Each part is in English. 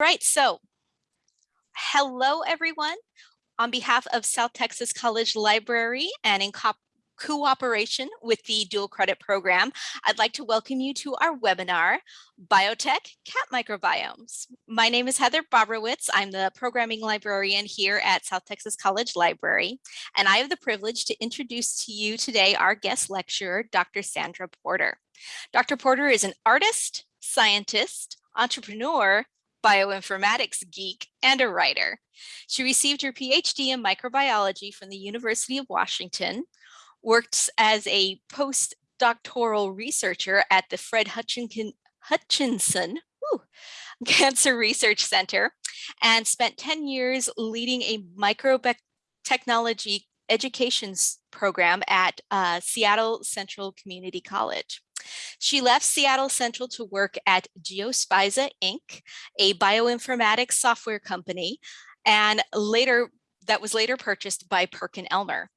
Right, so hello everyone. On behalf of South Texas College Library and in co cooperation with the dual credit program, I'd like to welcome you to our webinar, Biotech Cat Microbiomes. My name is Heather Bobrowitz. I'm the programming librarian here at South Texas College Library, and I have the privilege to introduce to you today our guest lecturer, Dr. Sandra Porter. Dr. Porter is an artist, scientist, entrepreneur, bioinformatics geek, and a writer. She received her PhD in microbiology from the University of Washington, worked as a postdoctoral researcher at the Fred Hutchinson, Hutchinson whew, Cancer Research Center, and spent 10 years leading a microbiotechnology education program at uh, Seattle Central Community College. She left Seattle Central to work at Geospiza Inc., a bioinformatics software company, and later that was later purchased by Perkin Elmer.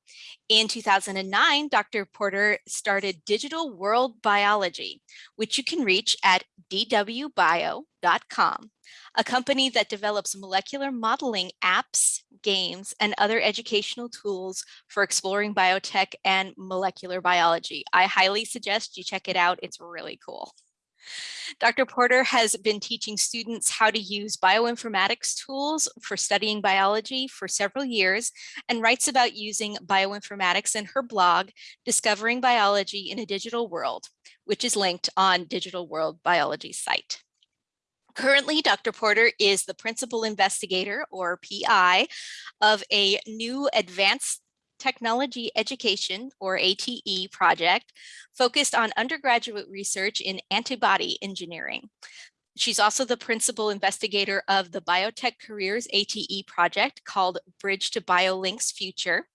In 2009, Dr. Porter started Digital World Biology, which you can reach at dwbio.com, a company that develops molecular modeling apps, games, and other educational tools for exploring biotech and molecular biology. I highly suggest you check it out. It's really cool. Dr. Porter has been teaching students how to use bioinformatics tools for studying biology for several years and writes about using bioinformatics in her blog, Discovering Biology in a Digital World, which is linked on Digital World Biology site. Currently, Dr. Porter is the principal investigator or PI of a new advanced Technology Education, or ATE project, focused on undergraduate research in antibody engineering. She's also the principal investigator of the Biotech Careers ATE project called Bridge to BioLink's Future,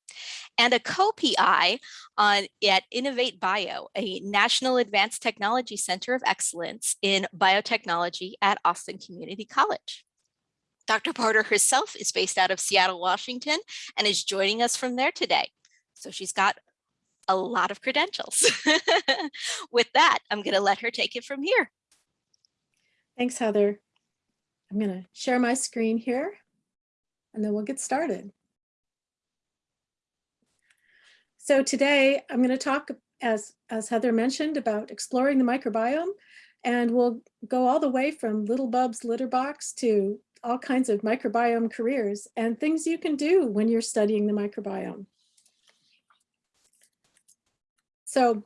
and a co-PI on at Innovate Bio, a National Advanced Technology Center of Excellence in Biotechnology at Austin Community College. Dr. Porter herself is based out of Seattle, Washington, and is joining us from there today. So she's got a lot of credentials. With that, I'm going to let her take it from here. Thanks, Heather. I'm going to share my screen here, and then we'll get started. So today I'm going to talk, as, as Heather mentioned, about exploring the microbiome, and we'll go all the way from little Bub's litter box to all kinds of microbiome careers and things you can do when you're studying the microbiome. So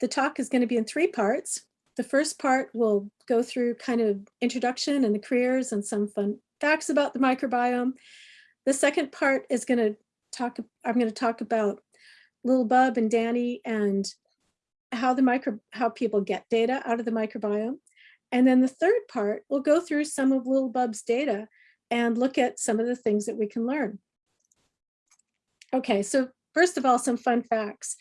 the talk is going to be in three parts. The first part will go through kind of introduction and the careers and some fun facts about the microbiome. The second part is going to talk, I'm going to talk about Little Bub and Danny and how the micro, how people get data out of the microbiome. And then the third part, we'll go through some of Little Bub's data and look at some of the things that we can learn. Okay, so first of all, some fun facts.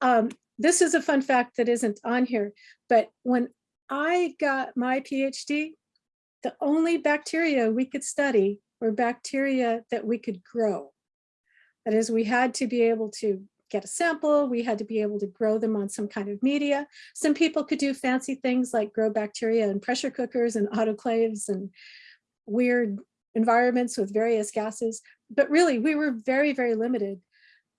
Um, this is a fun fact that isn't on here, but when I got my PhD, the only bacteria we could study were bacteria that we could grow. That is, we had to be able to get a sample. We had to be able to grow them on some kind of media. Some people could do fancy things like grow bacteria in pressure cookers and autoclaves and weird environments with various gases. But really, we were very, very limited.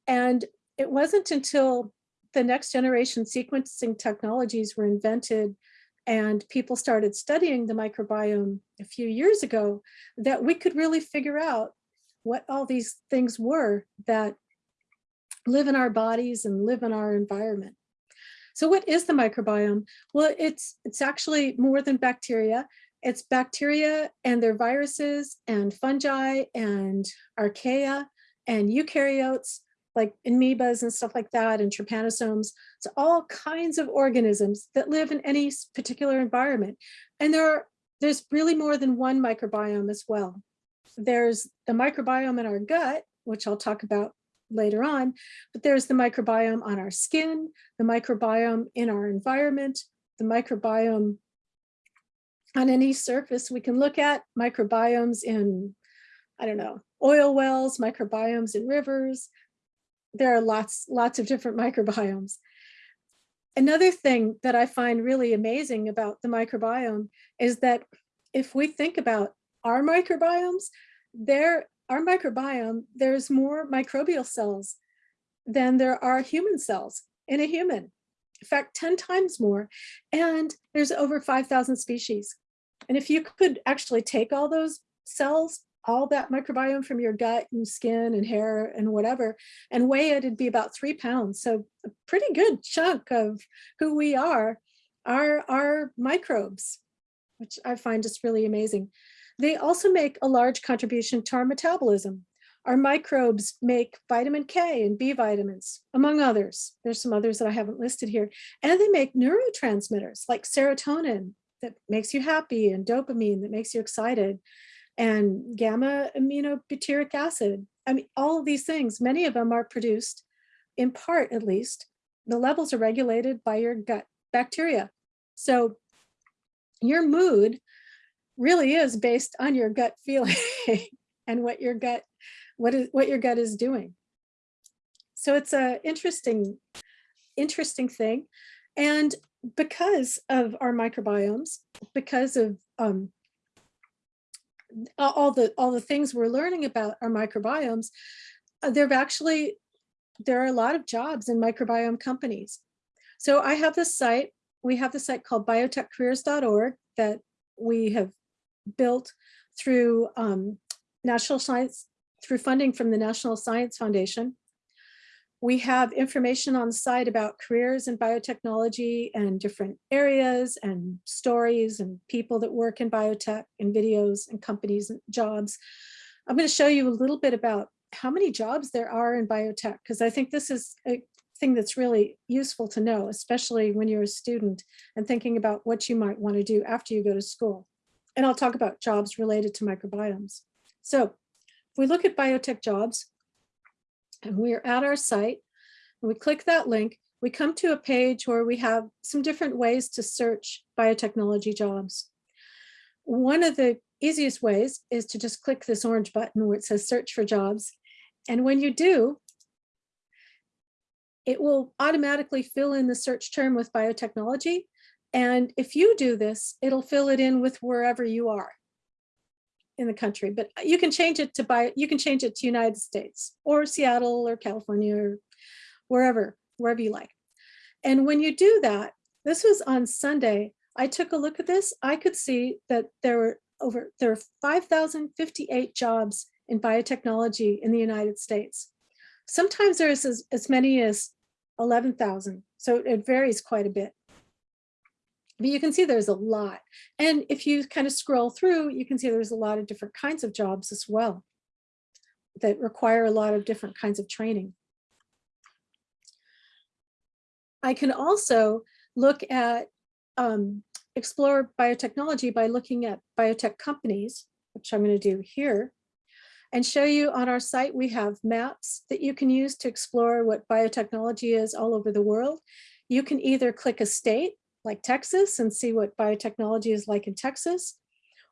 And it wasn't until the next generation sequencing technologies were invented and people started studying the microbiome a few years ago that we could really figure out what all these things were that live in our bodies and live in our environment. So what is the microbiome? Well, it's, it's actually more than bacteria. It's bacteria and their viruses and fungi and archaea and eukaryotes like amoebas and stuff like that and trypanosomes. It's all kinds of organisms that live in any particular environment. And there are, there's really more than one microbiome as well. There's the microbiome in our gut, which I'll talk about later on, but there's the microbiome on our skin, the microbiome in our environment, the microbiome on any surface we can look at, microbiomes in, I don't know, oil wells, microbiomes in rivers. There are lots, lots of different microbiomes. Another thing that I find really amazing about the microbiome is that if we think about our microbiomes, there, our microbiome, there's more microbial cells than there are human cells in a human. In fact, 10 times more. And there's over 5,000 species. And if you could actually take all those cells, all that microbiome from your gut and skin and hair and whatever, and weigh it, it'd be about three pounds. So a pretty good chunk of who we are are our microbes, which I find just really amazing. They also make a large contribution to our metabolism. Our microbes make vitamin K and B vitamins, among others. There's some others that I haven't listed here. And they make neurotransmitters like serotonin that makes you happy and dopamine that makes you excited and gamma aminobutyric acid. I mean, all of these things, many of them are produced in part, at least. The levels are regulated by your gut bacteria. So your mood really is based on your gut feeling and what your gut what is what your gut is doing. So it's a interesting, interesting thing. And because of our microbiomes, because of um, all the all the things we're learning about our microbiomes, uh, there've actually there are a lot of jobs in microbiome companies. So I have this site, we have the site called biotechcareers.org that we have built through um, National Science through funding from the National Science Foundation. We have information on the site about careers in biotechnology and different areas and stories and people that work in biotech and videos and companies and jobs. I'm going to show you a little bit about how many jobs there are in biotech, because I think this is a thing that's really useful to know, especially when you're a student and thinking about what you might want to do after you go to school. And I'll talk about jobs related to microbiomes. So if we look at biotech jobs and we're at our site, we click that link, we come to a page where we have some different ways to search biotechnology jobs. One of the easiest ways is to just click this orange button where it says search for jobs. And when you do, it will automatically fill in the search term with biotechnology. And if you do this, it'll fill it in with wherever you are in the country, but you can change it to buy, you can change it to United States or Seattle or California or wherever, wherever you like. And when you do that, this was on Sunday, I took a look at this, I could see that there were over, there are 5,058 jobs in biotechnology in the United States. Sometimes there's as, as many as 11,000, so it varies quite a bit. But you can see there's a lot. And if you kind of scroll through, you can see there's a lot of different kinds of jobs as well that require a lot of different kinds of training. I can also look at um, explore biotechnology by looking at biotech companies, which I'm going to do here, and show you on our site we have maps that you can use to explore what biotechnology is all over the world. You can either click a state like Texas and see what biotechnology is like in Texas.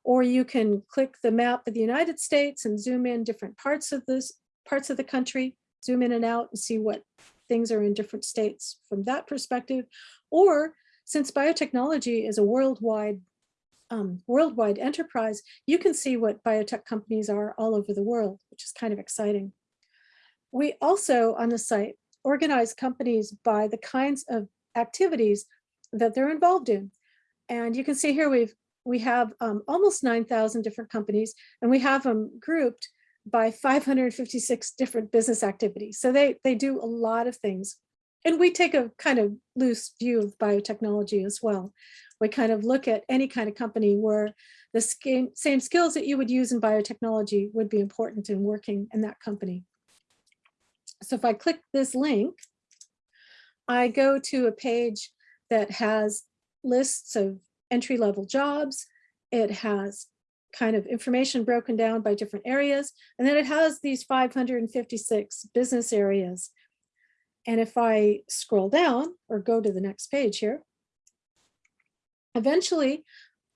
Or you can click the map of the United States and zoom in different parts of this parts of the country, zoom in and out and see what things are in different states from that perspective. Or since biotechnology is a worldwide um, worldwide enterprise, you can see what biotech companies are all over the world, which is kind of exciting. We also on the site organize companies by the kinds of activities that they're involved in. And you can see here we've we have um, almost 9,000 different companies and we have them grouped by 556 different business activities. So they, they do a lot of things. And we take a kind of loose view of biotechnology as well. We kind of look at any kind of company where the same, same skills that you would use in biotechnology would be important in working in that company. So if I click this link, I go to a page that has lists of entry level jobs. It has kind of information broken down by different areas. And then it has these 556 business areas. And if I scroll down or go to the next page here, eventually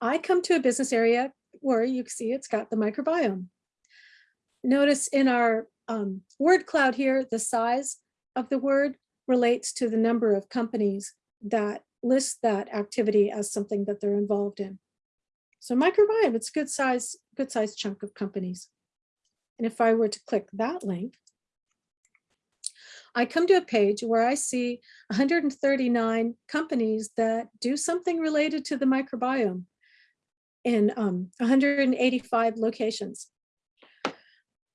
I come to a business area where you see it's got the microbiome. Notice in our um, word cloud here, the size of the word relates to the number of companies that list that activity as something that they're involved in. So microbiome, it's a good size, good size chunk of companies. And if I were to click that link, I come to a page where I see 139 companies that do something related to the microbiome in um, 185 locations.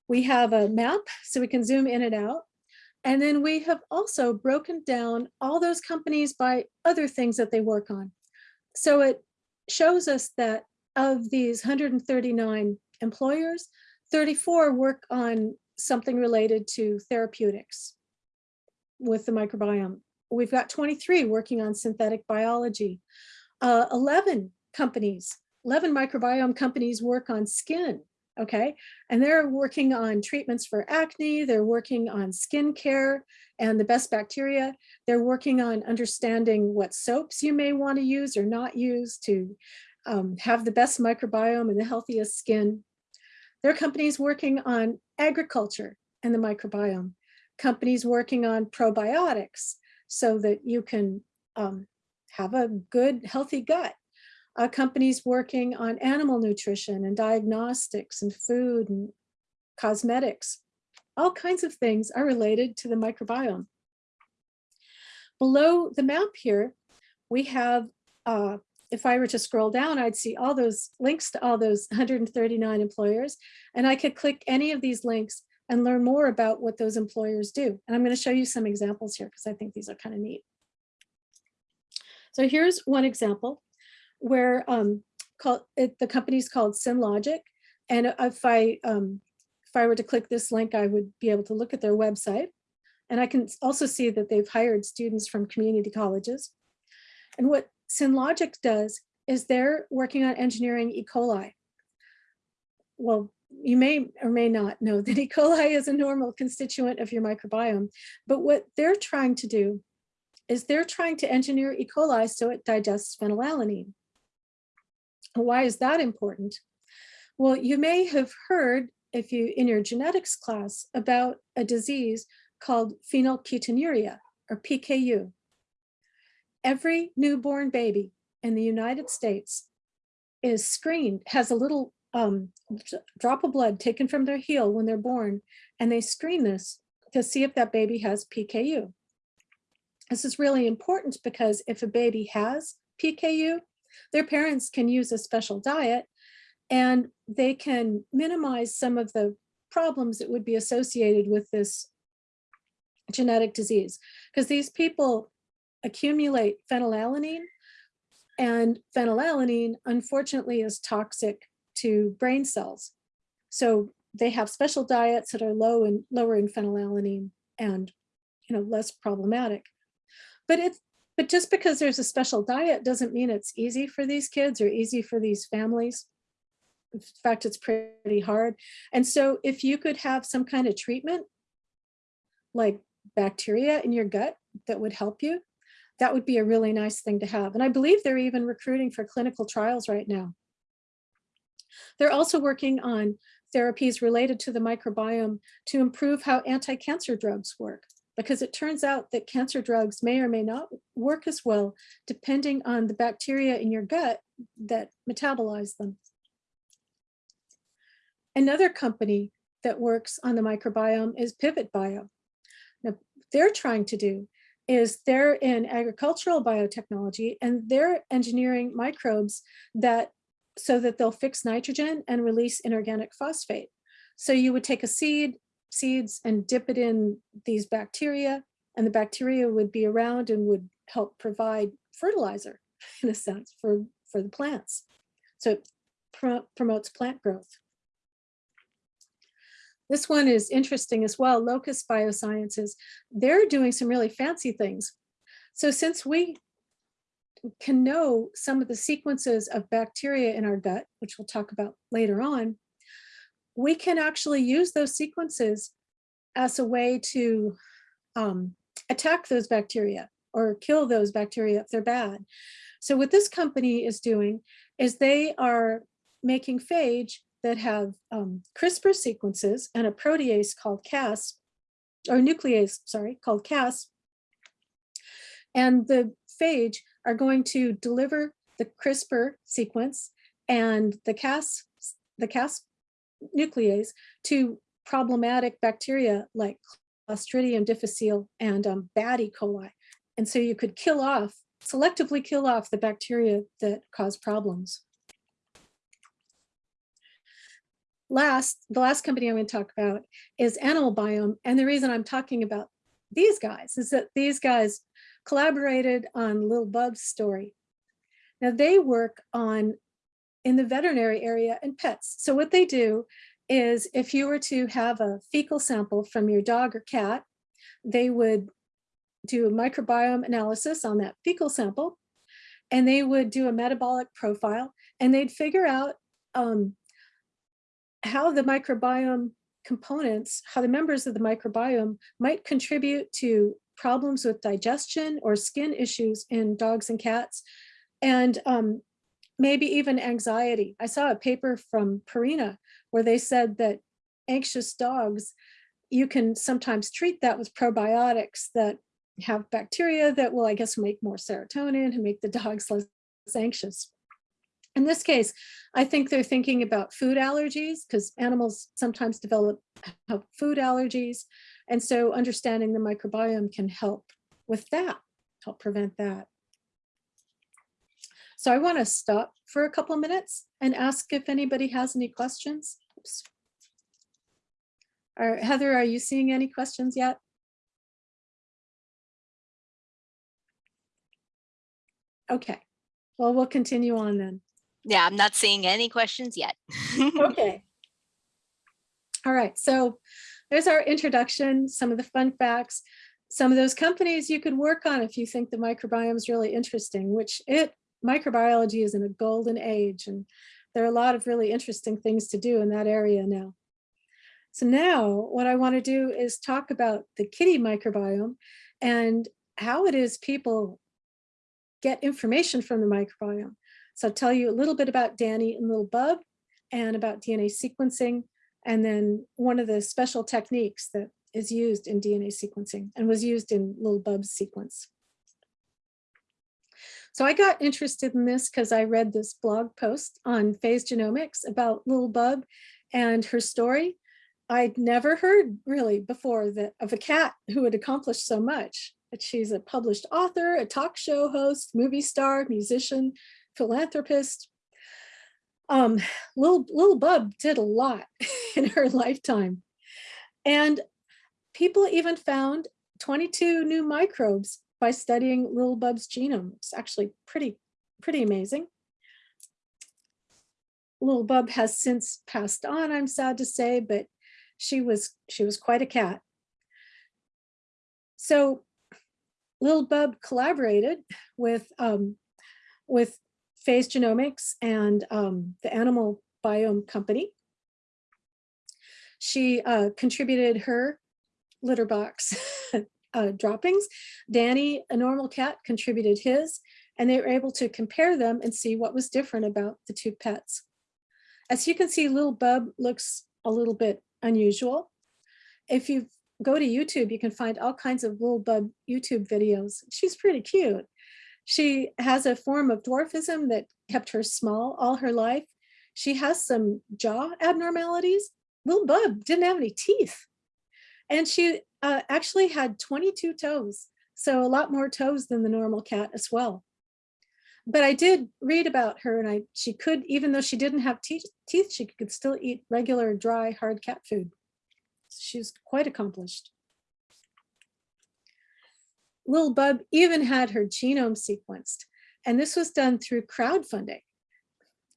We have a map so we can zoom in and out. And then we have also broken down all those companies by other things that they work on. So it shows us that of these 139 employers, 34 work on something related to therapeutics with the microbiome. We've got 23 working on synthetic biology. Uh, 11 companies, 11 microbiome companies work on skin, okay? And they're working on treatments for acne, they're working on skin care and the best bacteria. They're working on understanding what soaps you may want to use or not use to um, have the best microbiome and the healthiest skin. There are companies working on agriculture and the microbiome, companies working on probiotics so that you can um, have a good, healthy gut. Uh, companies working on animal nutrition and diagnostics and food and cosmetics. All kinds of things are related to the microbiome. Below the map here, we have uh, if I were to scroll down, I'd see all those links to all those 139 employers, and I could click any of these links and learn more about what those employers do. And I'm going to show you some examples here because I think these are kind of neat. So here's one example where um, called, it, the company's called SynLogic. And if I, um, if I were to click this link, I would be able to look at their website. And I can also see that they've hired students from community colleges. And what SynLogic does is they're working on engineering E. coli. Well, you may or may not know that E. coli is a normal constituent of your microbiome, but what they're trying to do is they're trying to engineer E. coli so it digests phenylalanine. Why is that important? Well, you may have heard if you in your genetics class about a disease called phenylketonuria or PKU every newborn baby in the United States is screened, has a little um, drop of blood taken from their heel when they're born, and they screen this to see if that baby has PKU. This is really important because if a baby has PKU, their parents can use a special diet and they can minimize some of the problems that would be associated with this genetic disease. Because these people accumulate phenylalanine and phenylalanine unfortunately is toxic to brain cells. So they have special diets that are low in lower in phenylalanine and you know less problematic. But it's but just because there's a special diet doesn't mean it's easy for these kids or easy for these families. In fact, it's pretty hard. And so if you could have some kind of treatment like bacteria in your gut that would help you, that would be a really nice thing to have. And I believe they're even recruiting for clinical trials right now. They're also working on therapies related to the microbiome to improve how anti-cancer drugs work, because it turns out that cancer drugs may or may not work as well, depending on the bacteria in your gut that metabolize them. Another company that works on the microbiome is Pivot Bio. Now, what they're trying to do is they're in agricultural biotechnology and they're engineering microbes that so that they'll fix nitrogen and release inorganic phosphate. So you would take a seed, seeds and dip it in these bacteria and the bacteria would be around and would help provide fertilizer in a sense for, for the plants. So it pro promotes plant growth. This one is interesting as well, Locust Biosciences. They're doing some really fancy things. So since we can know some of the sequences of bacteria in our gut, which we'll talk about later on, we can actually use those sequences as a way to um, attack those bacteria or kill those bacteria if they're bad. So what this company is doing is they are making phage that have um, CRISPR sequences and a protease called Cas, or nuclease, sorry, called Cas. And the phage are going to deliver the CRISPR sequence and the Cas, the Cas nuclease to problematic bacteria like Clostridium difficile and um, bad E. coli. And so you could kill off, selectively kill off the bacteria that cause problems. Last, the last company I'm going to talk about is Animal Biome. And the reason I'm talking about these guys is that these guys collaborated on Lil Bub's story. Now they work on in the veterinary area and pets. So what they do is if you were to have a fecal sample from your dog or cat, they would do a microbiome analysis on that fecal sample, and they would do a metabolic profile, and they'd figure out um, how the microbiome components, how the members of the microbiome might contribute to problems with digestion or skin issues in dogs and cats, and um, maybe even anxiety. I saw a paper from Purina where they said that anxious dogs, you can sometimes treat that with probiotics that have bacteria that will, I guess, make more serotonin and make the dogs less anxious. In this case, I think they're thinking about food allergies because animals sometimes develop food allergies. And so understanding the microbiome can help with that, help prevent that. So I want to stop for a couple of minutes and ask if anybody has any questions. Oops. Are, Heather, are you seeing any questions yet? Okay, well, we'll continue on then. Yeah, I'm not seeing any questions yet. Okay. All right, so there's our introduction, some of the fun facts, some of those companies you could work on if you think the microbiome is really interesting, which it microbiology is in a golden age and there are a lot of really interesting things to do in that area now. So now what I want to do is talk about the kitty microbiome and how it is people get information from the microbiome. So I'll tell you a little bit about Danny and Little Bub and about DNA sequencing, and then one of the special techniques that is used in DNA sequencing and was used in Little Bub's sequence. So I got interested in this because I read this blog post on Phase Genomics about Little Bub and her story. I'd never heard really before that of a cat who had accomplished so much. She's a published author, a talk show host, movie star, musician, philanthropist. Um, little, little Bub did a lot in her lifetime. And people even found 22 new microbes by studying Little Bub's genome. It's actually pretty, pretty amazing. Little Bub has since passed on, I'm sad to say, but she was she was quite a cat. So Little Bub collaborated with um, with Phase Genomics and um, the Animal Biome Company. She uh, contributed her litter box uh, droppings. Danny, a normal cat, contributed his, and they were able to compare them and see what was different about the two pets. As you can see, little Bub looks a little bit unusual. If you go to YouTube, you can find all kinds of little Bub YouTube videos. She's pretty cute. She has a form of dwarfism that kept her small all her life. She has some jaw abnormalities. Little Bub didn't have any teeth. And she uh, actually had 22 toes, so a lot more toes than the normal cat as well. But I did read about her and I she could, even though she didn't have teeth, teeth she could still eat regular dry hard cat food. She's quite accomplished. Little Bub even had her genome sequenced and this was done through crowdfunding.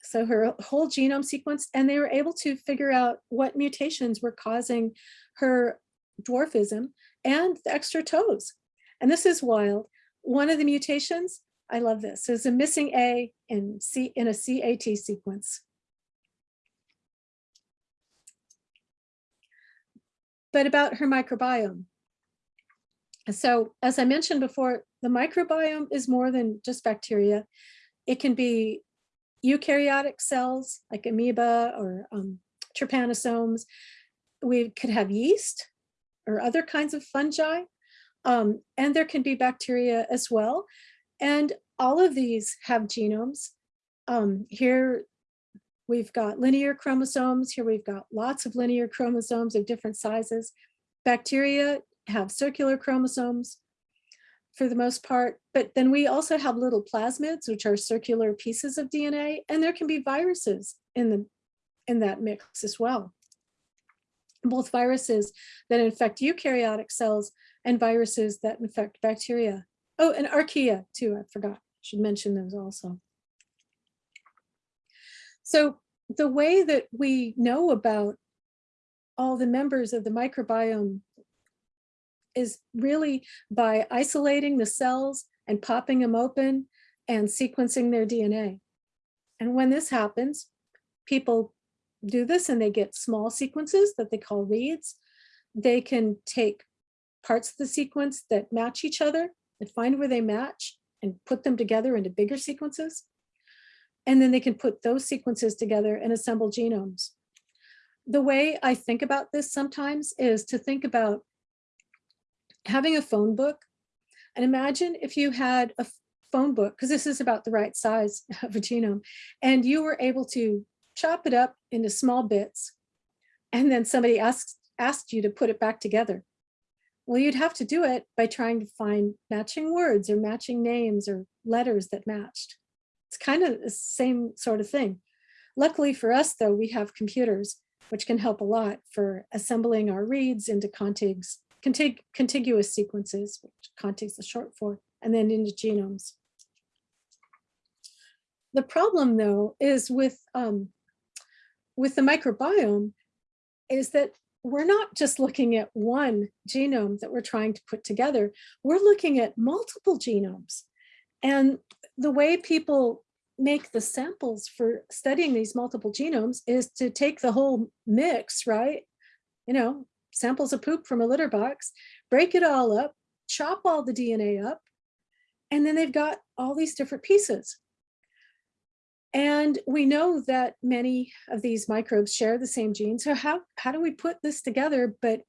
So her whole genome sequenced and they were able to figure out what mutations were causing her dwarfism and the extra toes. And this is wild. One of the mutations, I love this, is a missing A in, C, in a CAT sequence. But about her microbiome. So as I mentioned before, the microbiome is more than just bacteria. It can be eukaryotic cells like amoeba or um, trypanosomes. We could have yeast, or other kinds of fungi. Um, and there can be bacteria as well. And all of these have genomes. Um, here, we've got linear chromosomes. Here we've got lots of linear chromosomes of different sizes. Bacteria have circular chromosomes for the most part, but then we also have little plasmids, which are circular pieces of DNA, and there can be viruses in the in that mix as well. Both viruses that infect eukaryotic cells and viruses that infect bacteria. Oh, and archaea too, I forgot, should mention those also. So the way that we know about all the members of the microbiome is really by isolating the cells and popping them open and sequencing their DNA. And when this happens, people do this and they get small sequences that they call reads. They can take parts of the sequence that match each other and find where they match and put them together into bigger sequences. And then they can put those sequences together and assemble genomes. The way I think about this sometimes is to think about having a phone book and imagine if you had a phone book, because this is about the right size of a genome, and you were able to chop it up into small bits, and then somebody asked, asked you to put it back together. Well, you'd have to do it by trying to find matching words or matching names or letters that matched. It's kind of the same sort of thing. Luckily for us, though, we have computers, which can help a lot for assembling our reads into contigs, contig contiguous sequences, which contigs is short for, and then into genomes. The problem, though, is with um, with the microbiome is that we're not just looking at one genome that we're trying to put together, we're looking at multiple genomes. And the way people make the samples for studying these multiple genomes is to take the whole mix, right? You know, samples of poop from a litter box, break it all up, chop all the DNA up, and then they've got all these different pieces. And we know that many of these microbes share the same gene. So how, how do we put this together, but,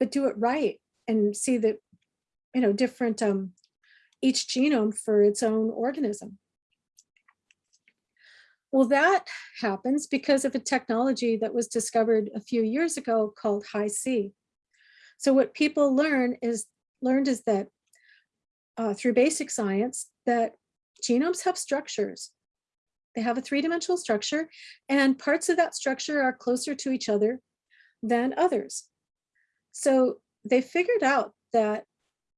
but do it right and see that, you know, different, um, each genome for its own organism? Well, that happens because of a technology that was discovered a few years ago called Hi-C. So what people learn is learned is that uh, through basic science that genomes have structures they have a three-dimensional structure and parts of that structure are closer to each other than others. So they figured out that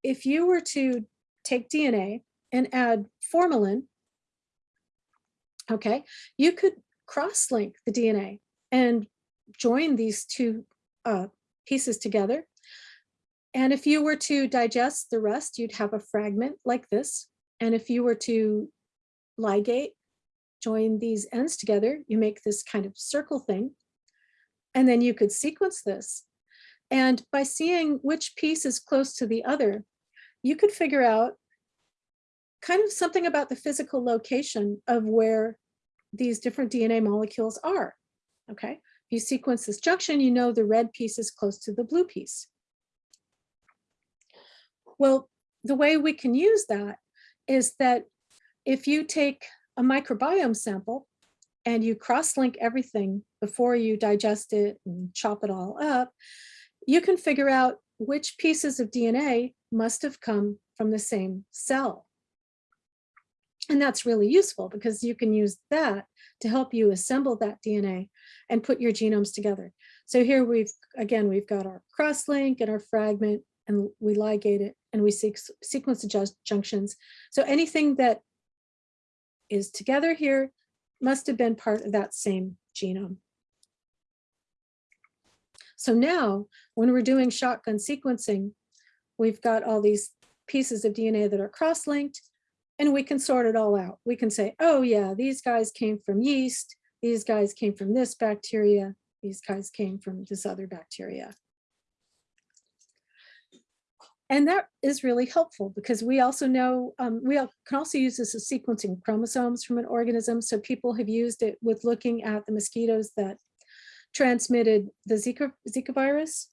if you were to take DNA and add formalin, okay, you could cross-link the DNA and join these two uh, pieces together. And if you were to digest the rest, you'd have a fragment like this. And if you were to ligate join these ends together, you make this kind of circle thing. And then you could sequence this. And by seeing which piece is close to the other, you could figure out kind of something about the physical location of where these different DNA molecules are. Okay, if you sequence this junction, you know the red piece is close to the blue piece. Well, the way we can use that is that if you take a microbiome sample and you cross-link everything before you digest it and chop it all up, you can figure out which pieces of DNA must have come from the same cell. And that's really useful because you can use that to help you assemble that DNA and put your genomes together. So here we've, again, we've got our cross-link and our fragment and we ligate it and we sequence the junctions. So anything that is together here must have been part of that same genome. So now when we're doing shotgun sequencing, we've got all these pieces of DNA that are cross-linked and we can sort it all out. We can say, oh yeah, these guys came from yeast, these guys came from this bacteria, these guys came from this other bacteria. And that is really helpful because we also know, um, we can also use this as sequencing chromosomes from an organism. So people have used it with looking at the mosquitoes that transmitted the Zika, Zika virus,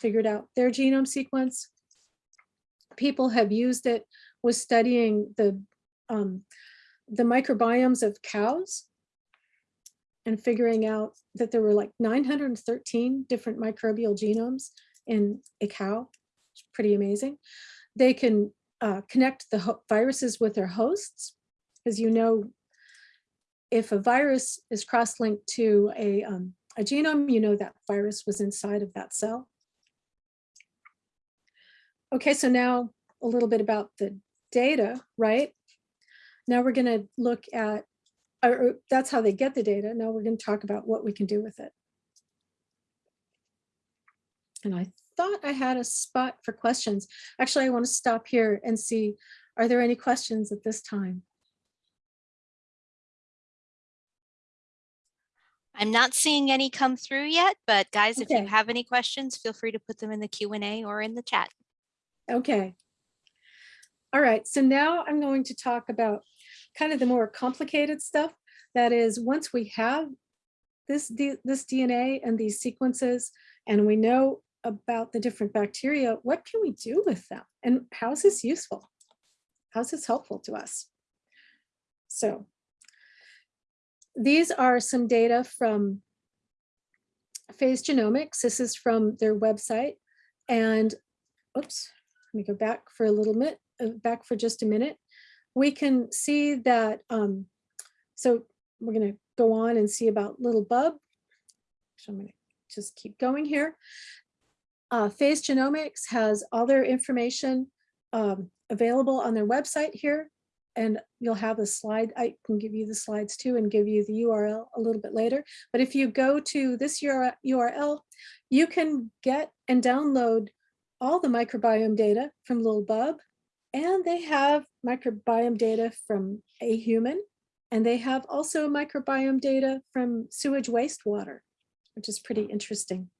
figured out their genome sequence. People have used it with studying the, um, the microbiomes of cows and figuring out that there were like 913 different microbial genomes in a cow. Pretty amazing. They can uh, connect the viruses with their hosts, because you know, if a virus is cross-linked to a, um, a genome, you know that virus was inside of that cell. Okay, so now a little bit about the data, right? Now we're going to look at, or that's how they get the data. Now we're going to talk about what we can do with it. And I thought I had a spot for questions. Actually, I want to stop here and see, are there any questions at this time? I'm not seeing any come through yet, but guys, if you have any questions, feel free to put them in the Q and A or in the chat. Okay. All right, so now I'm going to talk about kind of the more complicated stuff. That is, once we have this, this DNA and these sequences, and we know about the different bacteria, what can we do with them? And how is this useful? How's this helpful to us? So these are some data from Phase Genomics. This is from their website. And oops, let me go back for a little bit, uh, back for just a minute. We can see that, um, so we're gonna go on and see about little bub. So I'm gonna just keep going here. Uh, Phase Genomics has all their information um, available on their website here. And you'll have a slide, I can give you the slides too and give you the URL a little bit later. But if you go to this URL, you can get and download all the microbiome data from Little Bub, and they have microbiome data from a human, and they have also microbiome data from sewage wastewater, which is pretty interesting.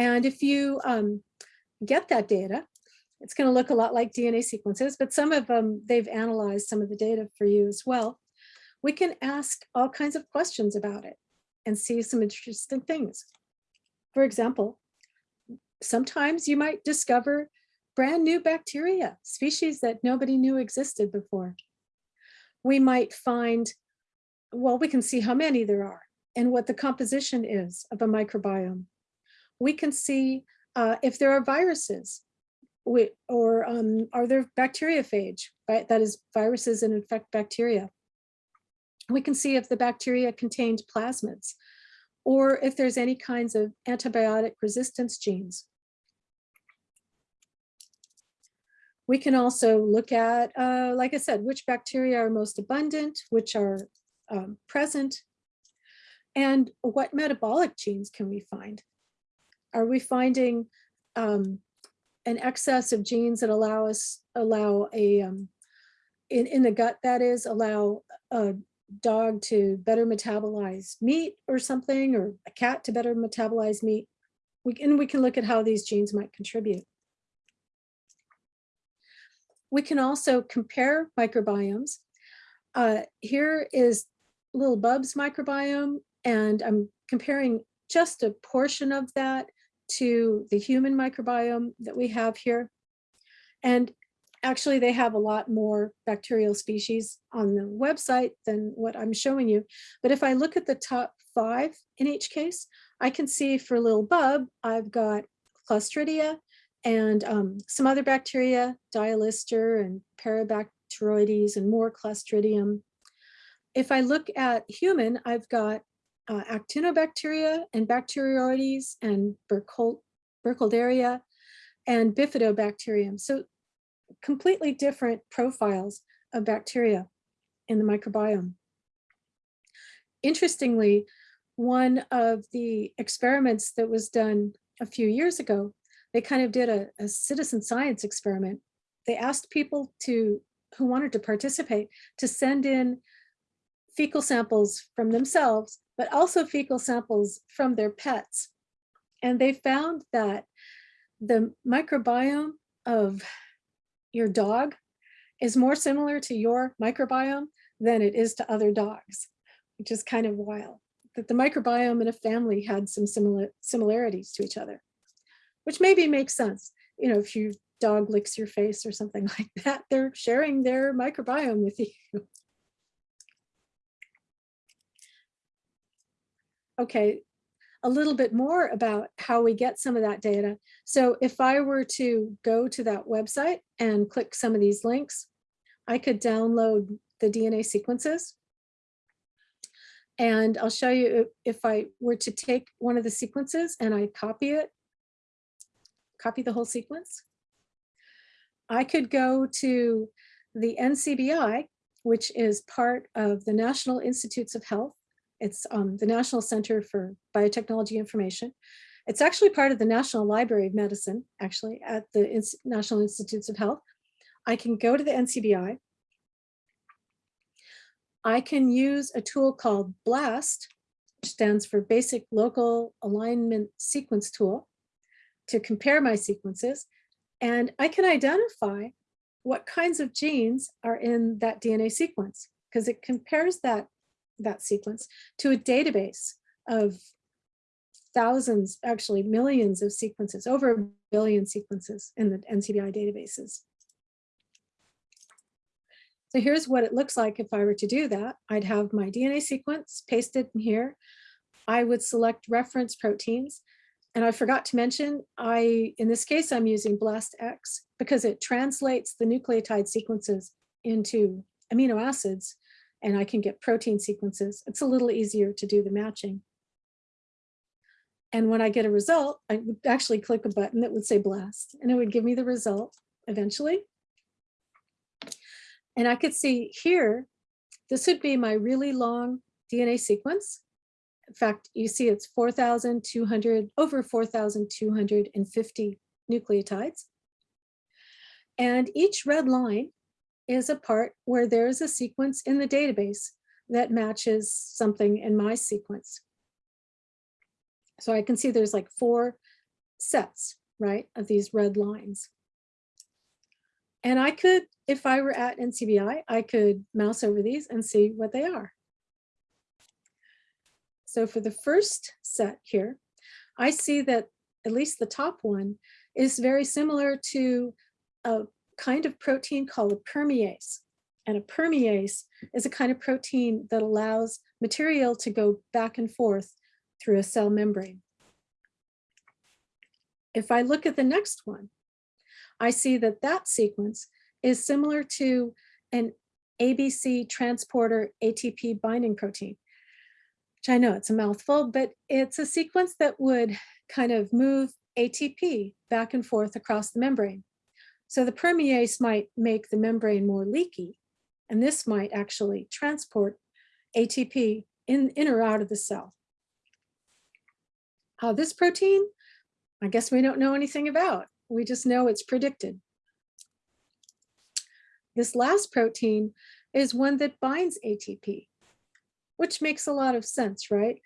And if you um, get that data, it's going to look a lot like DNA sequences, but some of them, they've analyzed some of the data for you as well. We can ask all kinds of questions about it and see some interesting things. For example, sometimes you might discover brand new bacteria, species that nobody knew existed before. We might find, well, we can see how many there are and what the composition is of a microbiome. We can see uh, if there are viruses we, or um, are there bacteriophage, right? That is viruses that infect bacteria. We can see if the bacteria contained plasmids or if there's any kinds of antibiotic resistance genes. We can also look at, uh, like I said, which bacteria are most abundant, which are um, present, and what metabolic genes can we find? Are we finding um, an excess of genes that allow us, allow a, um, in, in the gut that is, allow a dog to better metabolize meat or something, or a cat to better metabolize meat? We can, we can look at how these genes might contribute. We can also compare microbiomes. Uh, here is little Bub's microbiome, and I'm comparing just a portion of that to the human microbiome that we have here. And actually, they have a lot more bacterial species on the website than what I'm showing you. But if I look at the top five in each case, I can see for little Bub, I've got Clostridia, and um, some other bacteria, Dialister and Parabacteroides and more Clostridium. If I look at human, I've got uh, Actinobacteria and Bacteroides and Burkhold Burkholderia and Bifidobacterium. So completely different profiles of bacteria in the microbiome. Interestingly, one of the experiments that was done a few years ago they kind of did a, a, citizen science experiment. They asked people to who wanted to participate to send in fecal samples from themselves, but also fecal samples from their pets. And they found that the microbiome of your dog is more similar to your microbiome than it is to other dogs, which is kind of wild. That the microbiome in a family had some similar similarities to each other which maybe makes sense. You know, if your dog licks your face or something like that, they're sharing their microbiome with you. Okay, a little bit more about how we get some of that data. So if I were to go to that website and click some of these links, I could download the DNA sequences. And I'll show you if I were to take one of the sequences and I copy it, copy the whole sequence. I could go to the NCBI, which is part of the National Institutes of Health. It's um, the National Center for Biotechnology Information. It's actually part of the National Library of Medicine, actually, at the National Institutes of Health. I can go to the NCBI. I can use a tool called BLAST, which stands for Basic Local Alignment Sequence Tool, to compare my sequences. And I can identify what kinds of genes are in that DNA sequence because it compares that, that sequence to a database of thousands, actually millions of sequences, over a billion sequences in the NCBI databases. So here's what it looks like if I were to do that. I'd have my DNA sequence pasted in here. I would select reference proteins. And I forgot to mention, I, in this case, I'm using BLASTX because it translates the nucleotide sequences into amino acids and I can get protein sequences. It's a little easier to do the matching. And when I get a result, I would actually click a button that would say BLAST and it would give me the result eventually. And I could see here, this would be my really long DNA sequence. In fact, you see it's 4,200, over 4,250 nucleotides. And each red line is a part where there's a sequence in the database that matches something in my sequence. So I can see there's like four sets, right, of these red lines. And I could, if I were at NCBI, I could mouse over these and see what they are. So for the first set here, I see that at least the top one is very similar to a kind of protein called a permease. And a permease is a kind of protein that allows material to go back and forth through a cell membrane. If I look at the next one, I see that that sequence is similar to an ABC transporter ATP binding protein, which I know it's a mouthful, but it's a sequence that would kind of move ATP back and forth across the membrane. So the permease might make the membrane more leaky, and this might actually transport ATP in, in or out of the cell. Uh, this protein, I guess we don't know anything about. We just know it's predicted. This last protein is one that binds ATP, which makes a lot of sense, right?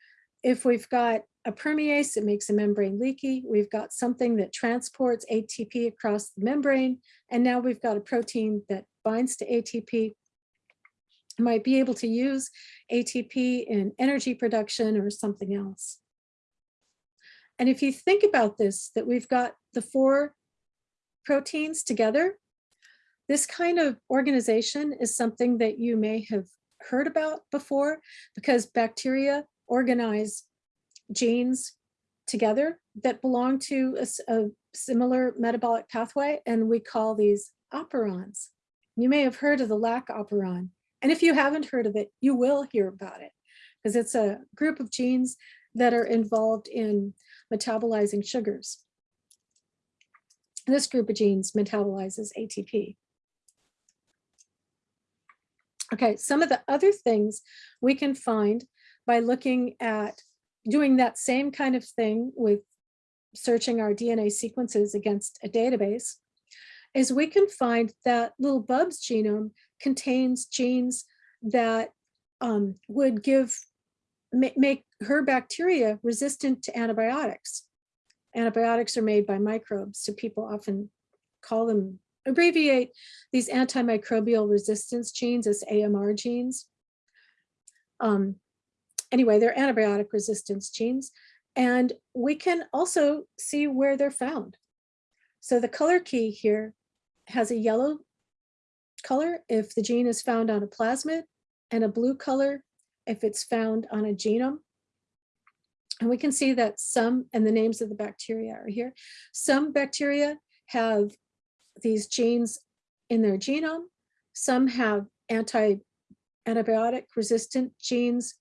If we've got a permease, it makes a membrane leaky. We've got something that transports ATP across the membrane. And now we've got a protein that binds to ATP. Might be able to use ATP in energy production or something else. And if you think about this, that we've got the four proteins together, this kind of organization is something that you may have heard about before because bacteria organize genes together that belong to a, a, similar metabolic pathway, and we call these operons. You may have heard of the lac operon, and if you haven't heard of it, you will hear about it because it's a group of genes that are involved in metabolizing sugars. This group of genes metabolizes ATP. Okay, some of the other things we can find by looking at doing that same kind of thing with searching our DNA sequences against a database is we can find that little Bub's genome contains genes that um, would give make her bacteria resistant to antibiotics. Antibiotics are made by microbes, so people often call them, abbreviate these antimicrobial resistance genes as AMR genes. Um, anyway, they're antibiotic resistance genes, and we can also see where they're found. So the color key here has a yellow color if the gene is found on a plasmid and a blue color if it's found on a genome. And we can see that some, and the names of the bacteria are here. Some bacteria have these genes in their genome. Some have anti antibiotic resistant genes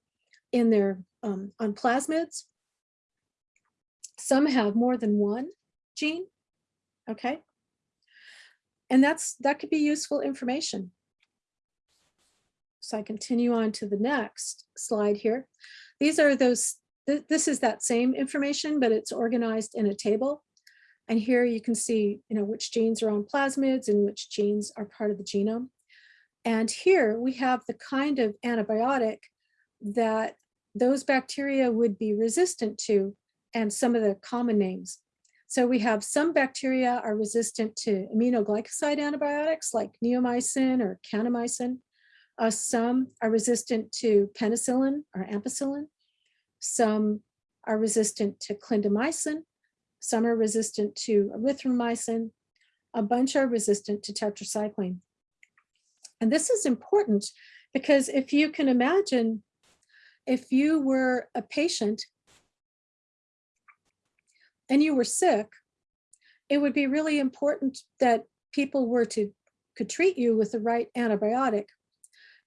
in their um, on plasmids. Some have more than one gene. Okay. And that's that could be useful information. So I continue on to the next slide here. These are those, th this is that same information, but it's organized in a table. And here you can see, you know, which genes are on plasmids and which genes are part of the genome. And here we have the kind of antibiotic that those bacteria would be resistant to and some of the common names. So we have some bacteria are resistant to aminoglycoside antibiotics like neomycin or kanamycin. Uh, some are resistant to penicillin or ampicillin. Some are resistant to clindamycin. Some are resistant to erythromycin. A bunch are resistant to tetracycline. And this is important because if you can imagine, if you were a patient and you were sick, it would be really important that people were to could treat you with the right antibiotic.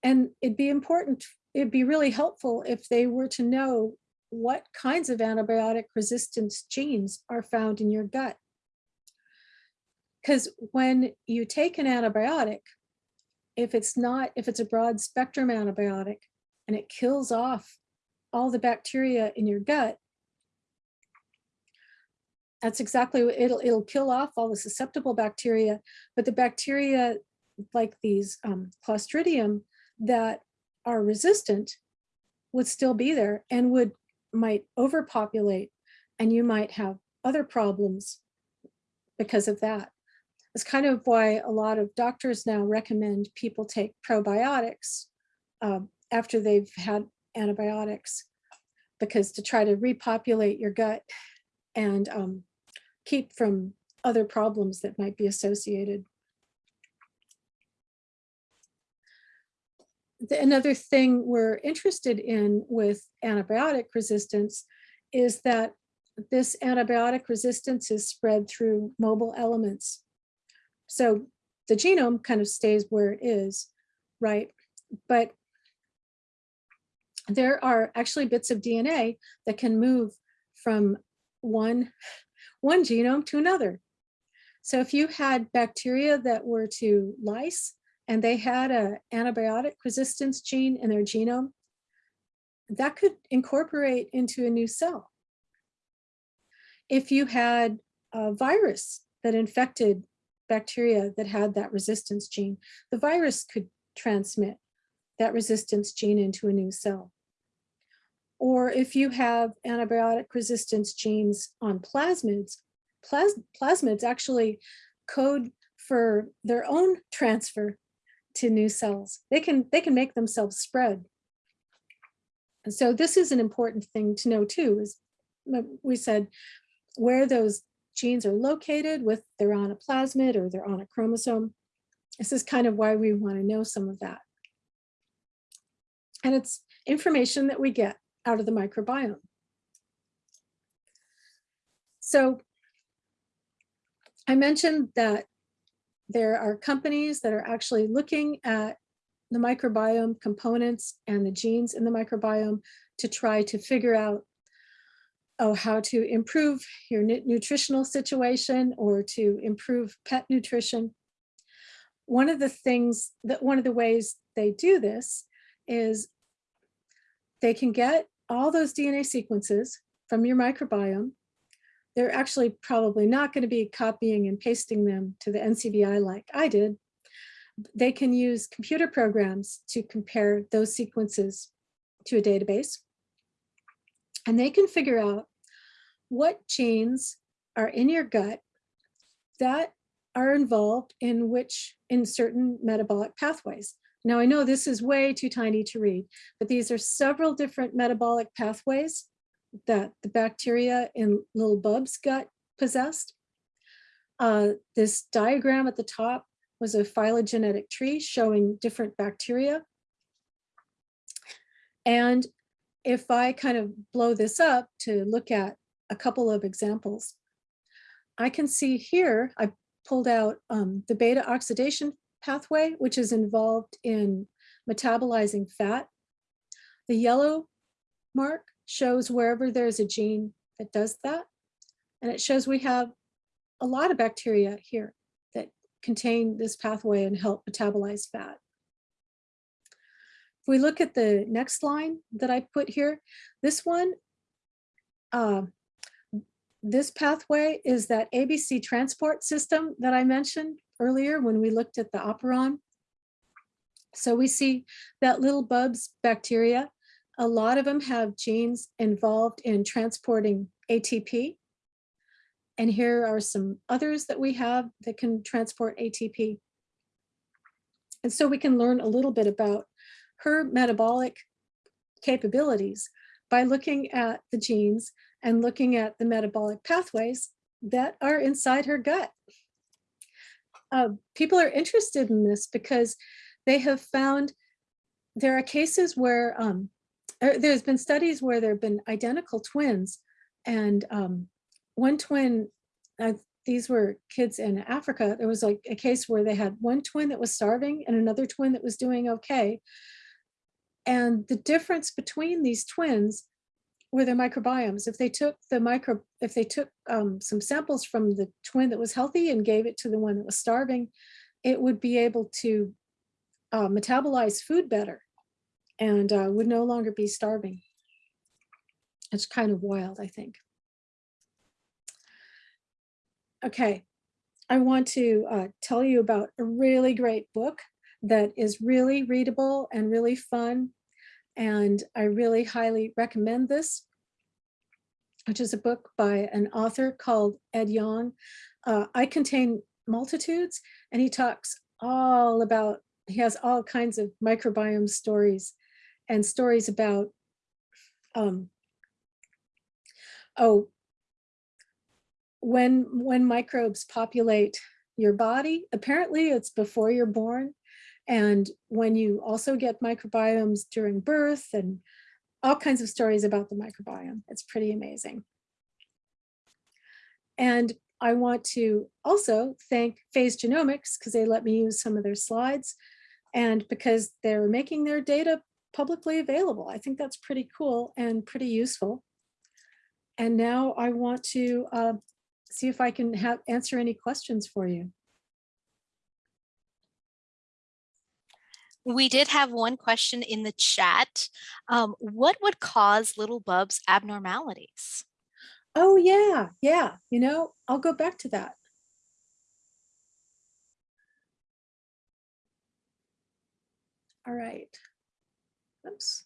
And it'd be important, it'd be really helpful if they were to know what kinds of antibiotic resistance genes are found in your gut. Because when you take an antibiotic, if it's not, if it's a broad spectrum antibiotic and it kills off all the bacteria in your gut, that's exactly what it'll, it'll kill off all the susceptible bacteria, but the bacteria like these um, Clostridium that are resistant would still be there and would might overpopulate and you might have other problems because of that. It's kind of why a lot of doctors now recommend people take probiotics um, after they've had antibiotics because to try to repopulate your gut and um, keep from other problems that might be associated. The, another thing we're interested in with antibiotic resistance is that this antibiotic resistance is spread through mobile elements. So the genome kind of stays where it is, right? But there are actually bits of DNA that can move from one, one genome to another. So if you had bacteria that were to lyse and they had a antibiotic resistance gene in their genome, that could incorporate into a new cell. If you had a virus that infected bacteria that had that resistance gene, the virus could transmit that resistance gene into a new cell. Or if you have antibiotic resistance genes on plasmids, plas plasmids actually code for their own transfer to new cells. They can, they can make themselves spread. And so this is an important thing to know too, is we said where those genes are located with they're on a plasmid or they're on a chromosome. This is kind of why we want to know some of that. And it's information that we get out of the microbiome. So I mentioned that there are companies that are actually looking at the microbiome components and the genes in the microbiome to try to figure out oh, how to improve your nutritional situation or to improve pet nutrition. One of the things that one of the ways they do this is they can get all those DNA sequences from your microbiome. They're actually probably not going to be copying and pasting them to the NCBI like I did. They can use computer programs to compare those sequences to a database. And they can figure out what genes are in your gut that are involved in which in certain metabolic pathways. Now, I know this is way too tiny to read, but these are several different metabolic pathways that the bacteria in little Bub's gut possessed. Uh, this diagram at the top was a phylogenetic tree showing different bacteria. And if I kind of blow this up to look at a couple of examples, I can see here, I pulled out um, the beta oxidation pathway, which is involved in metabolizing fat. The yellow mark shows wherever there's a gene that does that. And it shows we have a lot of bacteria here that contain this pathway and help metabolize fat. If we look at the next line that I put here, this one, uh, this pathway is that ABC transport system that I mentioned earlier when we looked at the operon. So we see that little Bubs bacteria, a lot of them have genes involved in transporting ATP. And here are some others that we have that can transport ATP. And so we can learn a little bit about her metabolic capabilities by looking at the genes and looking at the metabolic pathways that are inside her gut. Uh, people are interested in this because they have found there are cases where um, er, there's been studies where there have been identical twins and um, one twin, uh, these were kids in Africa, there was like a case where they had one twin that was starving and another twin that was doing okay. And the difference between these twins were their microbiomes. If they took the micro, if they took um, some samples from the twin that was healthy and gave it to the one that was starving, it would be able to uh, metabolize food better and uh, would no longer be starving. It's kind of wild, I think. Okay, I want to uh, tell you about a really great book that is really readable and really fun. And I really highly recommend this, which is a book by an author called Ed Yong. Uh, I Contain Multitudes, and he talks all about, he has all kinds of microbiome stories and stories about, um, oh, when, when microbes populate your body, apparently it's before you're born, and when you also get microbiomes during birth and all kinds of stories about the microbiome. It's pretty amazing. And I want to also thank Phase Genomics because they let me use some of their slides and because they're making their data publicly available. I think that's pretty cool and pretty useful. And now I want to uh, see if I can have answer any questions for you. We did have one question in the chat. Um, what would cause little Bub's abnormalities? Oh yeah, yeah. You know, I'll go back to that. All right. Oops.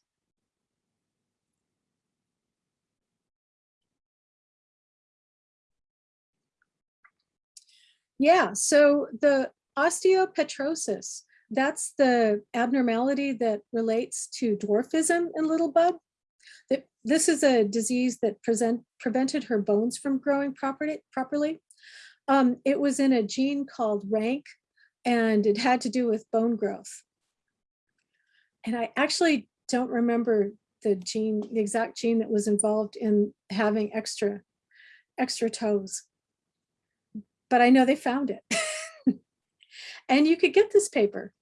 Yeah, so the osteopetrosis, that's the abnormality that relates to dwarfism in little bub. This is a disease that present, prevented her bones from growing properly. properly. Um, it was in a gene called RANK and it had to do with bone growth. And I actually don't remember the gene, the exact gene that was involved in having extra, extra toes. But I know they found it. and you could get this paper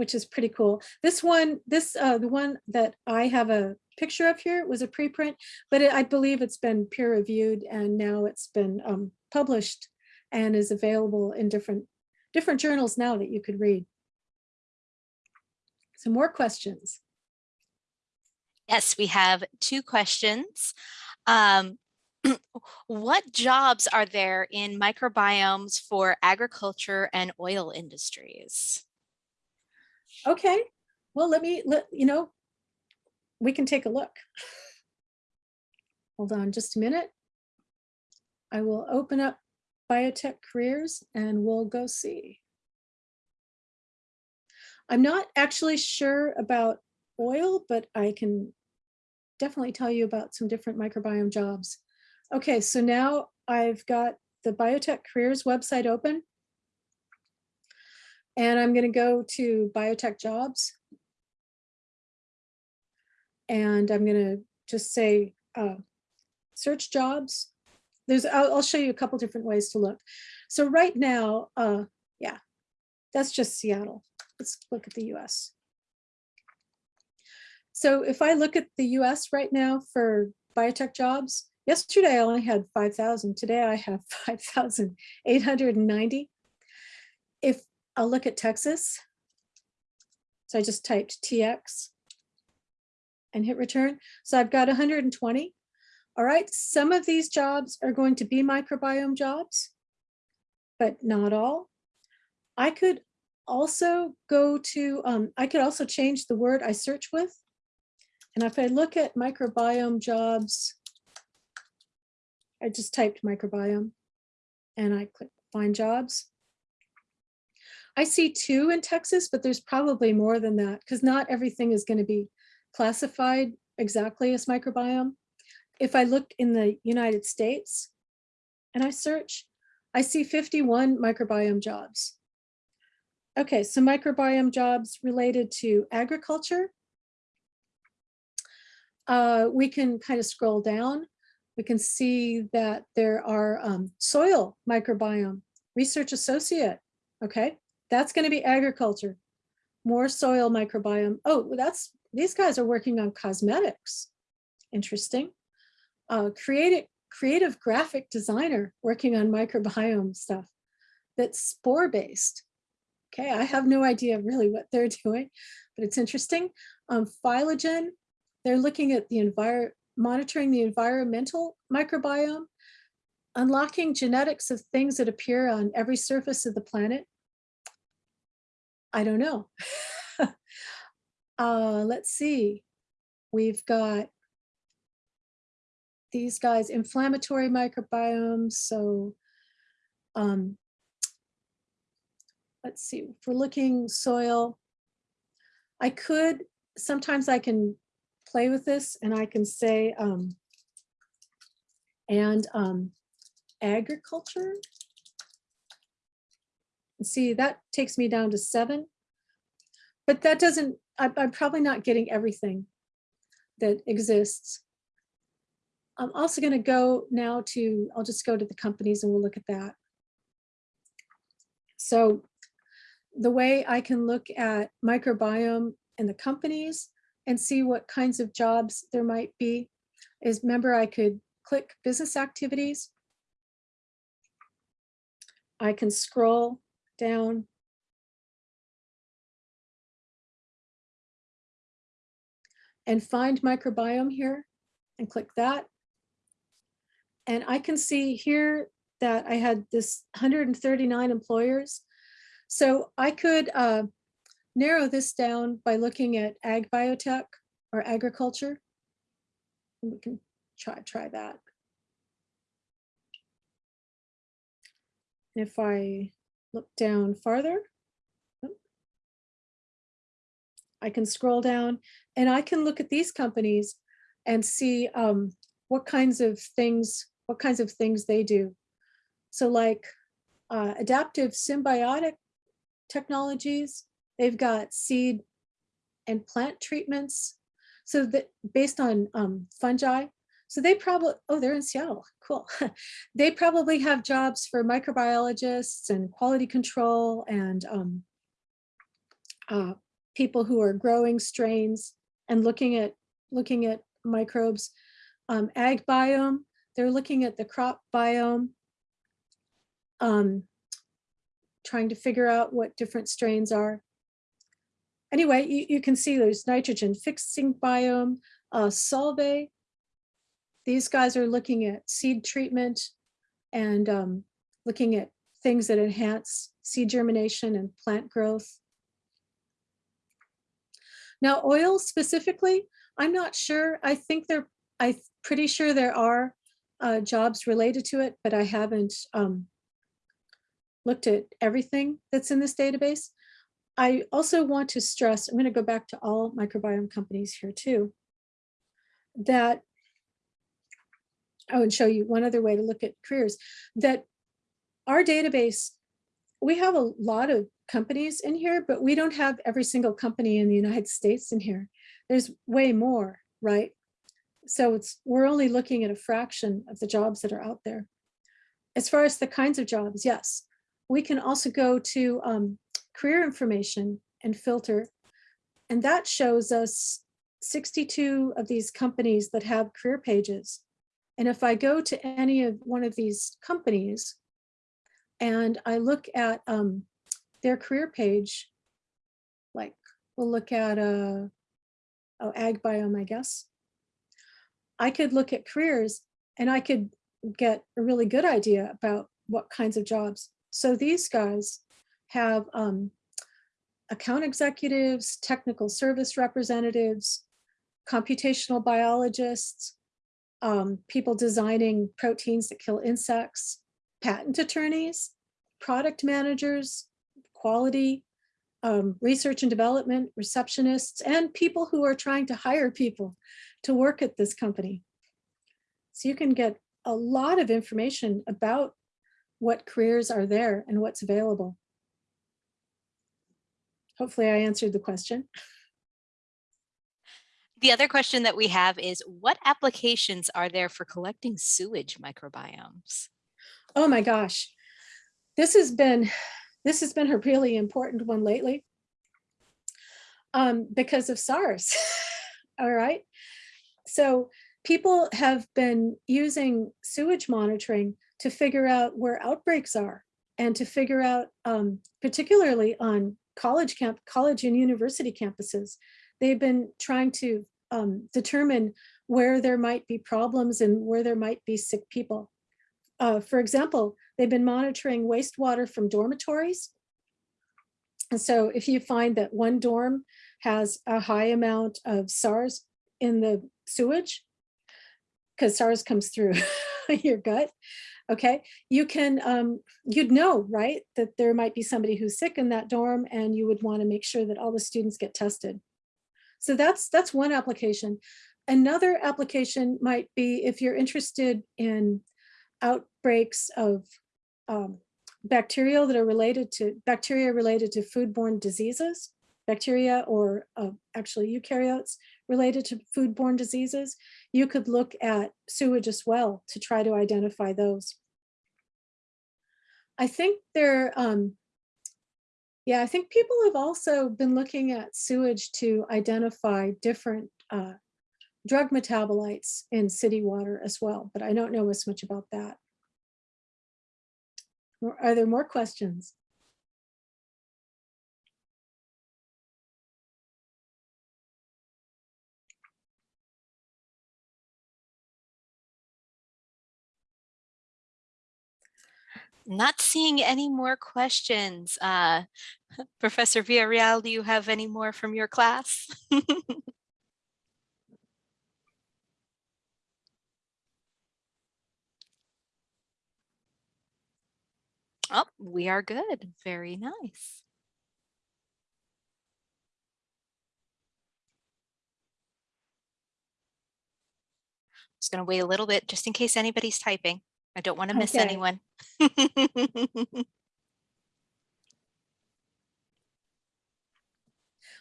which is pretty cool. This one, this uh, the one that I have a picture of here was a preprint, but it, I believe it's been peer reviewed and now it's been um, published and is available in different different journals now that you could read. Some more questions. Yes, we have two questions. Um, what jobs are there in microbiomes for agriculture and oil industries? Okay, well, let me, let you know, we can take a look. Hold on just a minute. I will open up biotech careers and we'll go see. I'm not actually sure about oil, but I can definitely tell you about some different microbiome jobs. Okay, so now I've got the biotech careers website open. And I'm going to go to biotech jobs. And I'm gonna just say, uh, search jobs. There's, I'll, I'll show you a couple different ways to look. So right now, uh, yeah, that's just Seattle. Let's look at the US. So if I look at the US right now for biotech jobs, yesterday I only had 5,000. Today I have 5,890. If I'll look at Texas, so I just typed TX and hit return. So I've got 120. All right, some of these jobs are going to be microbiome jobs, but not all. I could also go to, um, I could also change the word I search with. And if I look at microbiome jobs, I just typed microbiome and I click find jobs. I see two in Texas, but there's probably more than that because not everything is going to be classified exactly as microbiome. If I look in the United States and I search, I see 51 microbiome jobs. Okay, so microbiome jobs related to agriculture. Uh, we can kind of scroll down. We can see that there are um, soil microbiome, research associate. Okay, that's going to be agriculture, more soil microbiome. Oh, that's these guys are working on cosmetics. Interesting. Uh, creative, creative graphic designer working on microbiome stuff that's spore based. Okay, I have no idea really what they're doing, but it's interesting. Um, Phylagen, they're looking at the environment, monitoring the environmental microbiome, unlocking genetics of things that appear on every surface of the planet. I don't know. uh, let's see. We've got these guys, inflammatory microbiomes. So um, let's see, if we're looking soil, I could, sometimes I can play with this and I can say, um, and um, agriculture. See, that takes me down to seven. But that doesn't, I, I'm probably not getting everything that exists. I'm also going to go now to, I'll just go to the companies and we'll look at that. So the way I can look at microbiome and the companies and see what kinds of jobs there might be is remember I could click business activities. I can scroll down. And find microbiome here and click that. And I can see here that I had this 139 employers. So I could uh, narrow this down by looking at ag biotech or agriculture. We can try, try that. If I look down farther, I can scroll down and I can look at these companies and see um, what kinds of things, what kinds of things they do. So like uh, adaptive symbiotic technologies, they've got seed and plant treatments. So that based on um, fungi, so they probably, oh, they're in Seattle, cool. they probably have jobs for microbiologists and quality control and um, uh, people who are growing strains and looking at looking at microbes. Um, AgBiome, they're looking at the crop biome, um, trying to figure out what different strains are. Anyway, you, you can see there's nitrogen fixing biome, uh, Solvay, these guys are looking at seed treatment and um, looking at things that enhance seed germination and plant growth. Now oil specifically, I'm not sure. I think there, I'm pretty sure there are uh, jobs related to it, but I haven't um, looked at everything that's in this database. I also want to stress, I'm going to go back to all microbiome companies here too, that I would show you one other way to look at careers, that our database, we have a lot of companies in here, but we don't have every single company in the United States in here. There's way more right? So it's, we're only looking at a fraction of the jobs that are out there. As far as the kinds of jobs, yes. We can also go to um, career information and filter. And that shows us 62 of these companies that have career pages. And if I go to any of one of these companies and I look at um, their career page, like we'll look at uh, oh, AgBiome, I guess. I could look at careers and I could get a really good idea about what kinds of jobs. So these guys have um, account executives, technical service representatives, computational biologists, um, people designing proteins that kill insects, patent attorneys, product managers, quality, um, research and development, receptionists, and people who are trying to hire people to work at this company. So you can get a lot of information about what careers are there and what's available. Hopefully I answered the question. The other question that we have is what applications are there for collecting sewage microbiomes? Oh my gosh. This has been this has been a really important one lately um, because of SARS. All right. So people have been using sewage monitoring to figure out where outbreaks are and to figure out, um, particularly on college camp, college and university campuses, they've been trying to um, determine where there might be problems and where there might be sick people. Uh, for example, they've been monitoring wastewater from dormitories. And so if you find that one dorm has a high amount of SARS in the sewage, because SARS comes through your gut, okay, you can, um, you'd know, right, that there might be somebody who's sick in that dorm and you would want to make sure that all the students get tested. So that's, that's one application. Another application might be if you're interested in outbreaks of um, bacteria that are related to bacteria related to foodborne diseases, bacteria or uh, actually eukaryotes related to foodborne diseases, you could look at sewage as well to try to identify those. I think there, um, yeah, I think people have also been looking at sewage to identify different uh, drug metabolites in city water as well, but I don't know as much about that. Are there more questions? Not seeing any more questions. Uh, Professor Villarreal, do you have any more from your class? oh, we are good. Very nice. Just going to wait a little bit just in case anybody's typing. I don't want to miss Okay. anyone.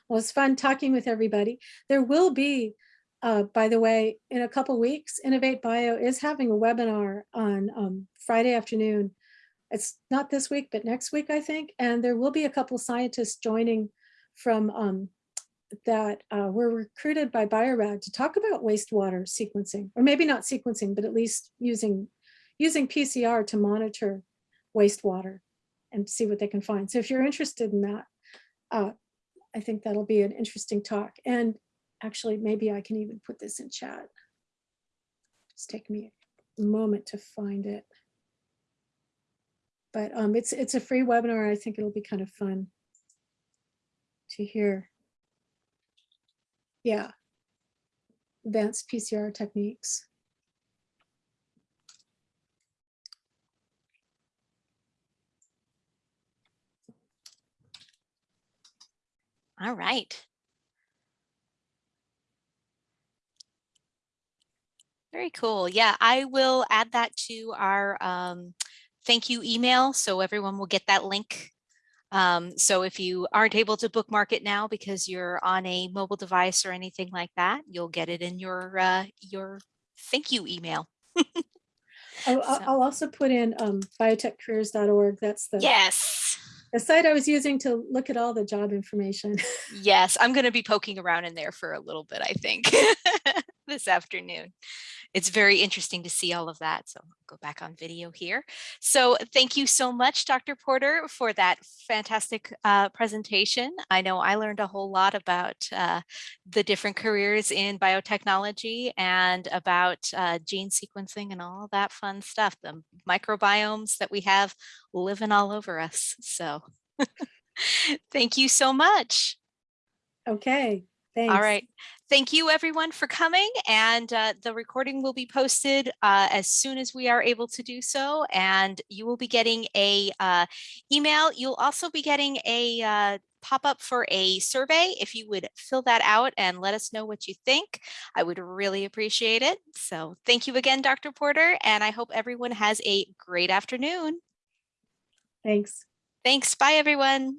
Well, it's fun talking with everybody. There will be, uh, by the way, in a couple weeks, Innovate Bio is having a webinar on um, Friday afternoon. It's not this week, but next week, I think. And there will be a couple scientists joining from um, that uh, were recruited by Biorad to talk about wastewater sequencing, or maybe not sequencing, but at least using using PCR to monitor wastewater and see what they can find. So if you're interested in that, uh, I think that'll be an interesting talk. And actually, maybe I can even put this in chat. Just take me a moment to find it. But um, it's it's a free webinar. I think it'll be kind of fun to hear. Yeah. Advanced PCR techniques. All right. Very cool. Yeah, I will add that to our um, thank you email so everyone will get that link Um, so if you aren't able to bookmark it now because you're on a mobile device or anything like that, you'll get it in your uh, your thank you email. I'll, So- I'll also put in um, biotechcareers.org. That's the, Yes. The site I was using to look at all the job information. Yes, I'm going to be poking around in there for a little bit, I think, this afternoon. It's very interesting to see all of that. So I'll go back on video here. So thank you so much, Dr. Porter, for that fantastic uh, presentation. I know I learned a whole lot about uh, the different careers in biotechnology and about uh, gene sequencing and all that fun stuff, the microbiomes that we have living all over us. So thank you so much. Okay, thanks. All right. Thank you everyone for coming and uh, the recording will be posted uh, as soon as we are able to do so and you will be getting a uh, email. You'll also be getting a uh, pop-up for a survey. If you would fill that out and let us know what you think, I would really appreciate it. So thank you again, Dr. Porter, and I hope everyone has a great afternoon. Thanks. Thanks. Bye, everyone.